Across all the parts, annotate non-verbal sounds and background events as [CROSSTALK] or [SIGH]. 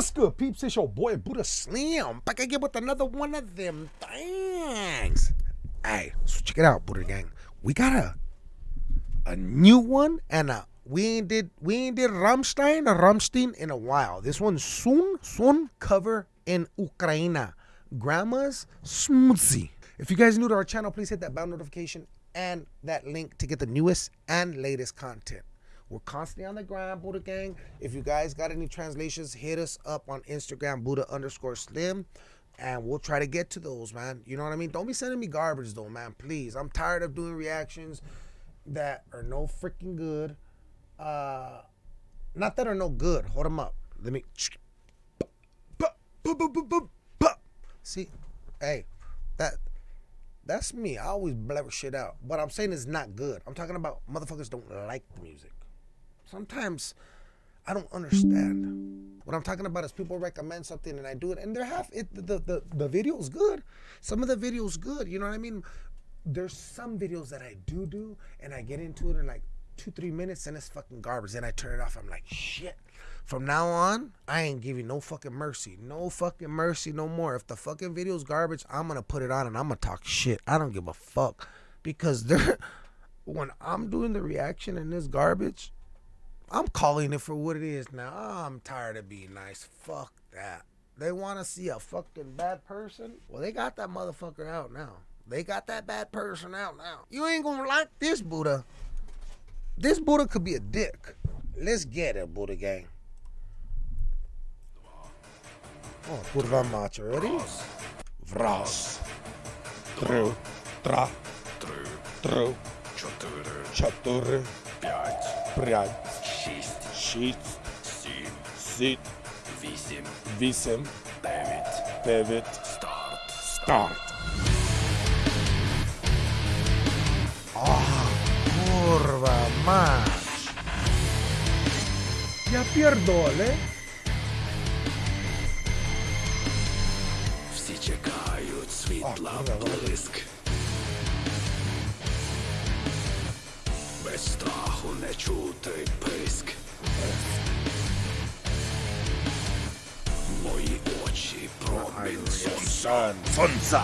What's good, peeps? It's your boy Buddha Slim. Back again with another one of them things. Hey, so check it out, Buddha Gang. We got a a new one, and a, we ain't did we ain't did Ramstein or Rammstein in a while. This one's soon soon cover in Ukraine. Grandma's smoothie. If you guys new to our channel, please hit that bell notification and that link to get the newest and latest content. We're constantly on the grind, Buddha Gang. If you guys got any translations, hit us up on Instagram, Buddha underscore Slim, and we'll try to get to those, man. You know what I mean? Don't be sending me garbage, though, man. Please. I'm tired of doing reactions that are no freaking good. Uh, not that are no good. Hold them up. Let me. See, hey, that that's me. I always blabber shit out. What I'm saying is not good. I'm talking about motherfuckers don't like the music. Sometimes I don't understand. What I'm talking about is people recommend something and I do it, and they're half it. The the the video's good. Some of the videos good. You know what I mean? There's some videos that I do do, and I get into it in like two three minutes, and it's fucking garbage. Then I turn it off. I'm like shit. From now on, I ain't giving no fucking mercy. No fucking mercy no more. If the fucking video's garbage, I'm gonna put it on and I'm gonna talk shit. I don't give a fuck. Because [LAUGHS] they're when I'm doing the reaction and this garbage, I'm calling it for what it is now. Ah, I'm tired of being nice. Fuck that. They want to see a fucking bad person? Well, they got that motherfucker out now. They got that bad person out now. You ain't gonna like this Buddha. This Buddha could be a dick. Let's get it, Buddha gang. Oh, kurwa macie, ready? Wraz. Tru, tra, tru, cztery, pięć, шість, шість, сім, сім, вісім, вісім, дев'ять, дев'ять, старт. старт. Ah, kurwa mać. Ja pierdolę. Всі чекають світла блиск. Не чути писк. Мої очі промінь сонця. Сонця.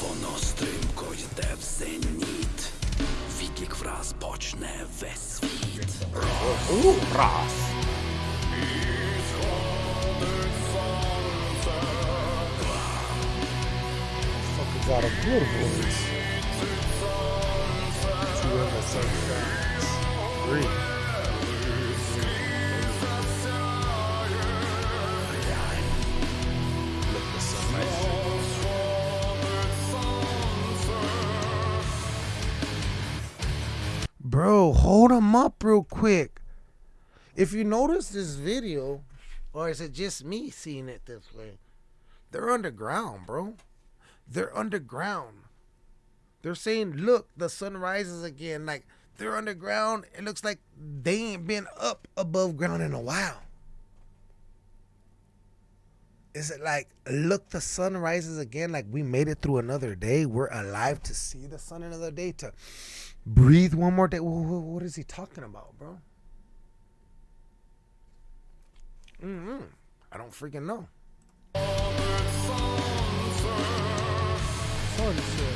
Воно стрімко йде в зеніт. Відлік враз почне весь світ. Раз. Fucking got a Sunlight. Bro, hold them up real quick. If you notice this video, or is it just me seeing it this way? They're underground, bro. They're underground. They're saying, look, the sun rises again. Like, they're underground. It looks like they ain't been up above ground in a while. Is it like, look, the sun rises again? Like, we made it through another day. We're alive to see the sun another day, to breathe one more day. Wh- wh- What is he talking about, bro? mm I don't freaking know. Ця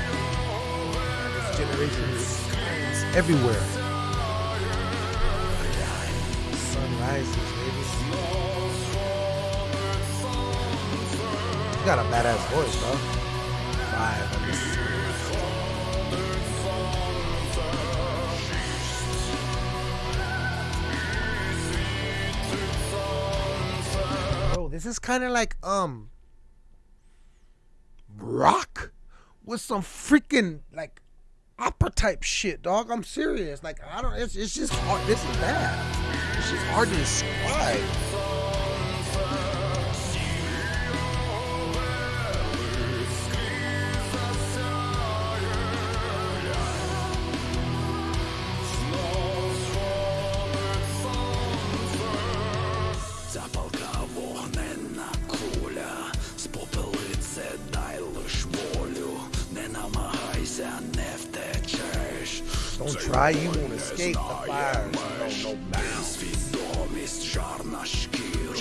Everywhere. You got a badass voice, bro. Five. This is kind of like um rock with some freaking like opera type shit, dog. I'm serious. Like I don't. It's, it's just hard. This is bad. It's just hard to describe. Don't try. You won't escape the fires. No, no bounds. Свідомість жар на шкіру,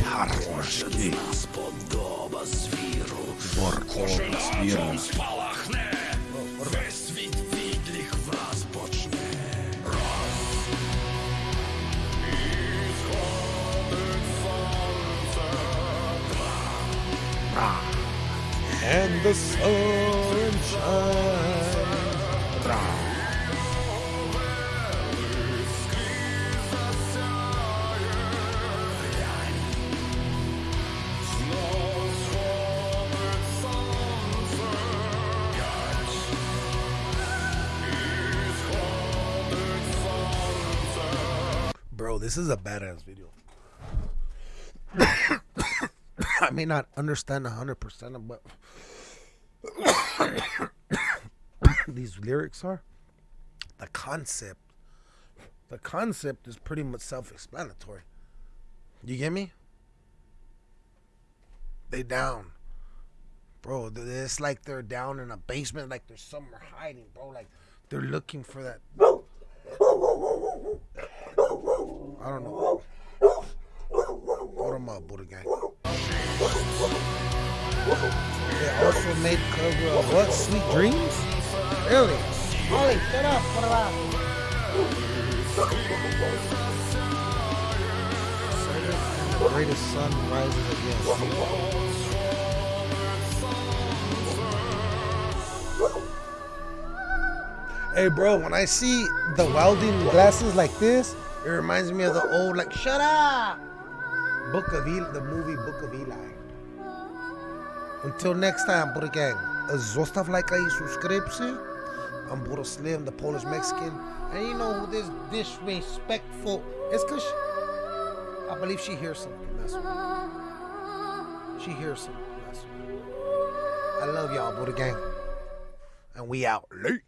кожен з нас подоба звіру. Кожен атом спалахне, весь світ відлік враз почне. And the sun shines. Bro, this is a badass video. [COUGHS] I may not understand 100% of what [COUGHS] these lyrics are. The concept, the concept is pretty much self-explanatory. You get me? They down, bro. It's like they're down in a basement, like there's somewhere hiding, bro. Like they're looking for that. I don't know. Hold them up, Buddha gang. They also made cover of what? Sweet Dreams? Really? Ollie, shut up. It out. The greatest sun rises again. Hey, bro, when I see the welding glasses like this, it reminds me of the old, like, shut up! Book of Eli, the movie Book of Eli. Until next time, Buddha Gang, zostaw lajka i subskrypcję. I'm Buddha Slim, the Polish Mexican. And you know who this disrespectful is because I believe she hears something. That's what. She hears something. That's. I love y'all, Buddha Gang. And we out late.